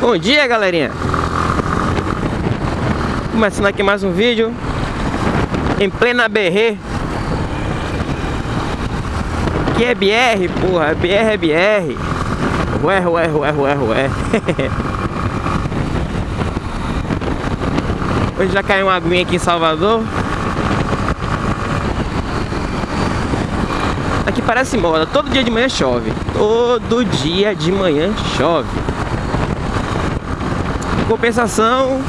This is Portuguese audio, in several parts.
Bom dia, galerinha! Começando aqui mais um vídeo em plena BR. Que é BR, porra, BR é BR. Ué, ué, ué, ué, ué. Hoje já caiu uma aguinha aqui em Salvador. Aqui parece moda, todo dia de manhã chove. Todo dia de manhã chove. Compensação,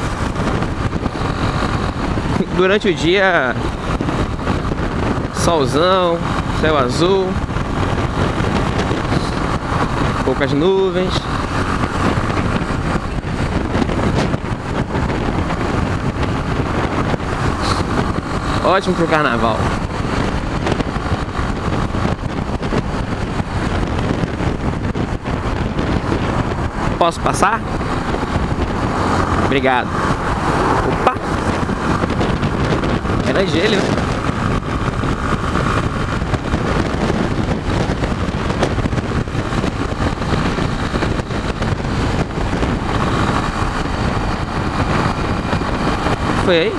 durante o dia, solzão, céu azul, poucas nuvens. Ótimo pro carnaval. Posso passar? Obrigado. Opa! Era gelo, né? Foi aí?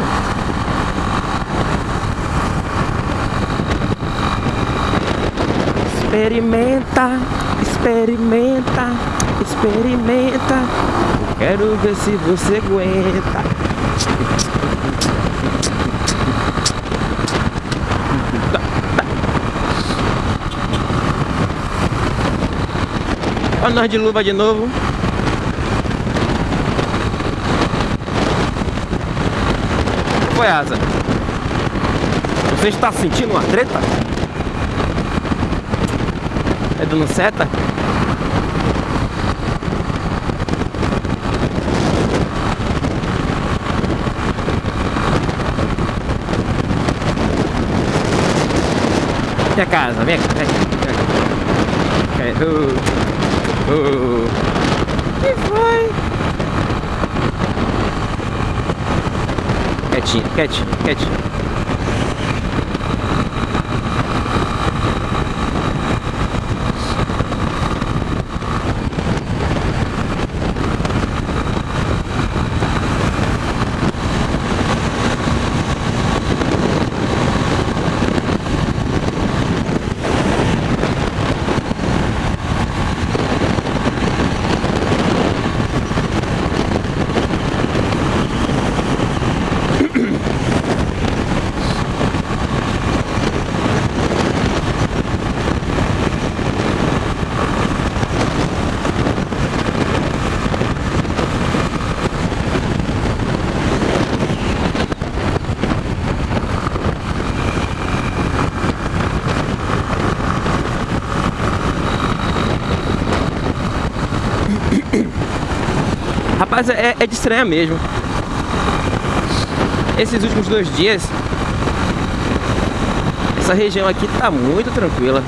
Experimenta, experimenta, experimenta. Quero ver se você aguenta. Olha nós de luva de novo. Foi asa. Você está sentindo uma treta? É dando seta? Minha casa, vem aqui, vem aqui. Uh, uh. Que foi? Quietinho, quietinho, quietinho. Rapaz, é, é de estranhar mesmo. Esses últimos dois dias, essa região aqui tá muito tranquila.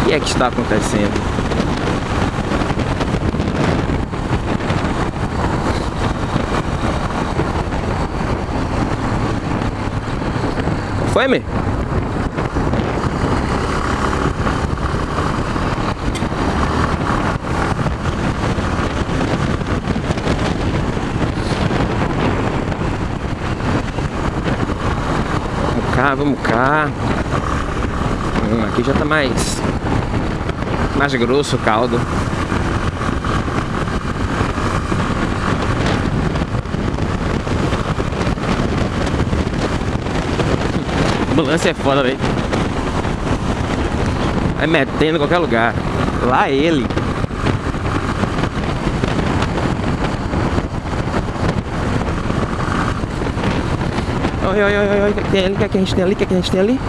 O que é que está acontecendo? Foi, meu? Cá, vamos cá. Hum, aqui já tá mais mais grosso o caldo. Ambulância é foda, velho. Vai metendo em qualquer lugar. Lá ele. Olha, olha, olha, o que tem ali, que, é que a gente tem ali, o que, é que a gente tem ali?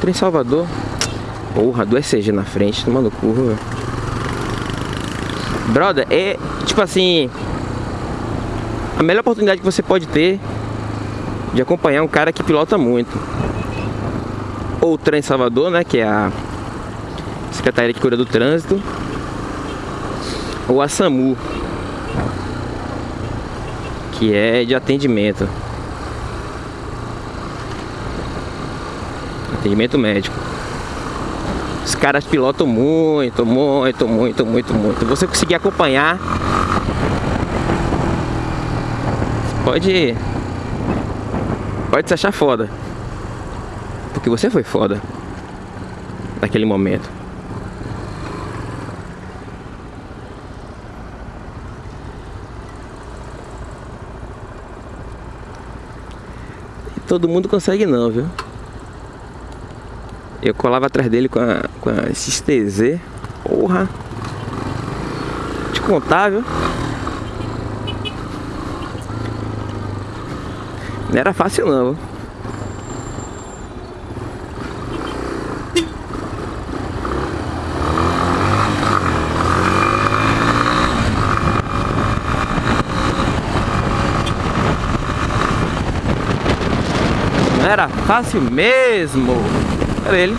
Trem Salvador. Porra, do ECG na frente, tomando curva. Brother, é tipo assim. A melhor oportunidade que você pode ter de acompanhar um cara que pilota muito. Ou o Trem Salvador, né? Que é a Secretaria que cuida do trânsito. Ou a SAMU. Que é de atendimento. Atendimento médico. Os caras pilotam muito, muito, muito, muito, muito. Você conseguir acompanhar. Pode. Pode se achar foda. Porque você foi foda. Naquele momento. Todo mundo consegue não, viu? Eu colava atrás dele com a, com a XTZ. Porra. Te contar, viu? Não era fácil não, viu? Não era fácil mesmo. Era ele.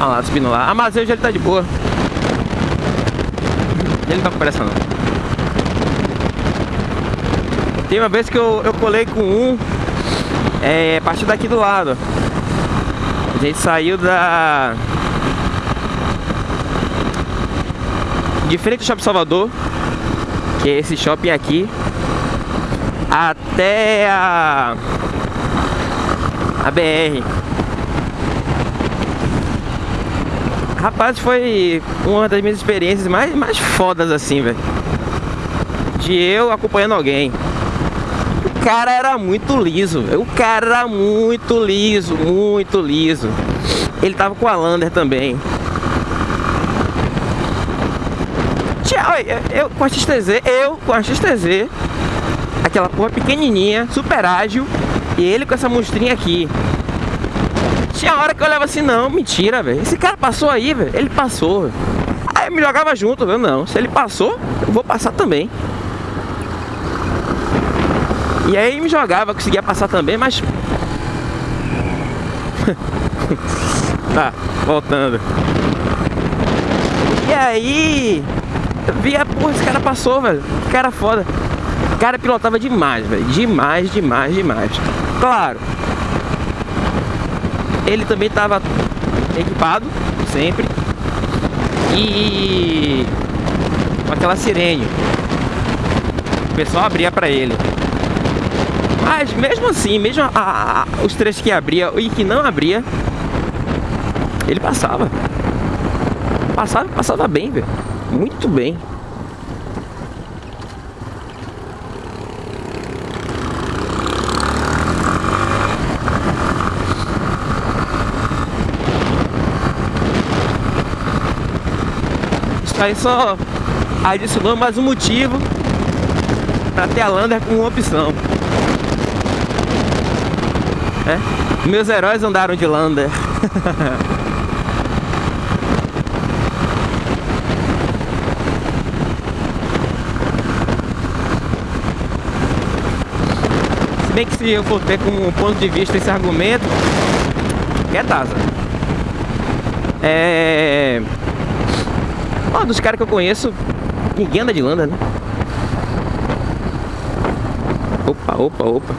Olha lá, subindo lá. Ah, mas hoje ele tá de boa. Ele não tá com pressa não. Tem uma vez que eu, eu colei com um é, a partir daqui do lado. A gente saiu da... De frente do Shopping Salvador Que é esse shopping aqui Até a... A BR Rapaz, foi uma das minhas experiências mais, mais fodas assim, velho. De eu acompanhando alguém. O cara era muito liso, o cara era muito liso, muito liso. Ele tava com a Lander também. Eu com a XTZ, eu com a XTZ, aquela porra pequenininha, super ágil, e ele com essa monstrinha aqui. Tinha hora que eu olhava assim, não, mentira, velho. Esse cara passou aí, velho. Ele passou, véio. Aí eu me jogava junto, velho. Não, se ele passou, eu vou passar também. E aí me jogava, conseguia passar também, mas... tá, voltando. E aí... Via, porra, esse cara passou, velho. Cara foda. Cara pilotava demais, velho. Demais, demais, demais. Claro, ele também estava equipado, sempre. E com aquela sirene. O pessoal abria para ele. Mas mesmo assim, mesmo a, a, os trechos que abria e que não abria, ele passava. Passava, passava bem, velho. Muito bem. Aí só adicionou mais um motivo para ter a Lander como opção. É? Meus heróis andaram de Lander. Se bem que se eu for ter como ponto de vista esse argumento, é Taza. É... Ó, dos caras que eu conheço, ninguém anda de Landa, né? Opa, opa, opa.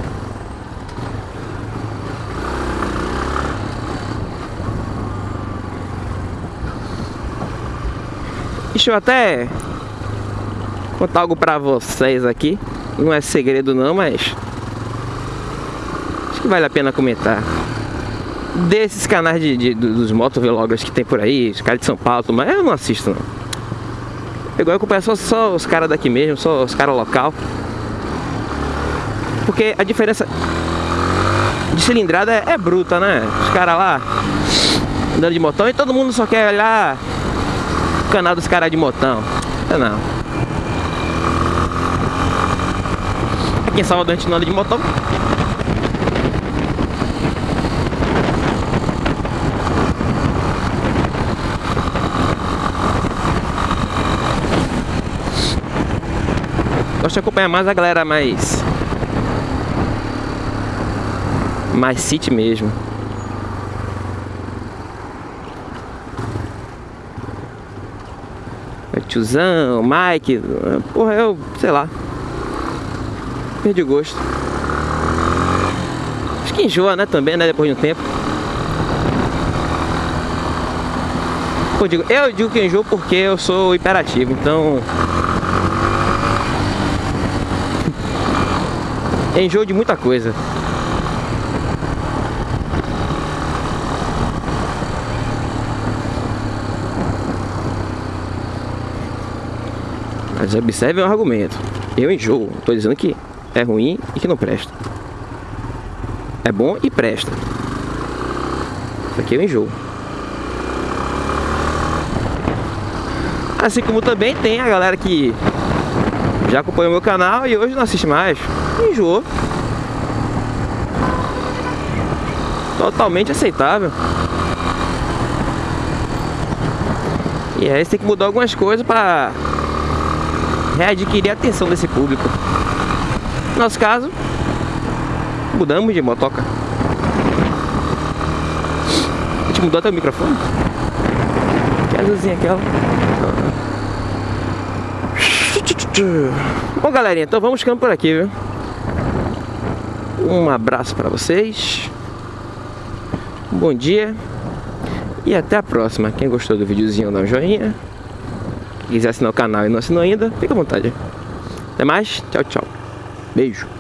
Deixa eu até contar algo pra vocês aqui. Não é segredo não, mas... Acho que vale a pena comentar desses canais de, de dos motovloggers que tem por aí, os caras de São Paulo, mas eu não assisto não. Igual eu acompanho só, só os caras daqui mesmo, só os caras local. Porque a diferença de cilindrada é, é bruta, né? Os caras lá andando de motão e todo mundo só quer olhar o canal dos caras de motão. É não. Aqui em Salvador a gente não anda de motão. Gosto de acompanhar mais a galera mais... Mais city mesmo. O tiozão, Mike... Porra, eu... Sei lá. Perdi gosto. Acho que enjoa, né? Também, né? Depois de um tempo. Eu digo, eu digo que enjoo porque eu sou hiperativo, então... enjoo de muita coisa. Mas observe o argumento. Eu enjoo. Estou dizendo que é ruim e que não presta. É bom e presta. Isso aqui eu enjoo. Assim como também tem a galera que já acompanhou meu canal e hoje não assiste mais. Enjoou. Totalmente aceitável. E aí você tem que mudar algumas coisas para readquirir a atenção desse público. No nosso caso, mudamos de motoca. A gente mudou até o microfone. Que azulzinha aquela. Bom, galerinha, então vamos ficando por aqui, viu? Um abraço para vocês. Bom dia. E até a próxima. Quem gostou do videozinho, dá um joinha quiser assinar o canal e não assinou ainda, fica à vontade. Até mais, tchau, tchau. Beijo.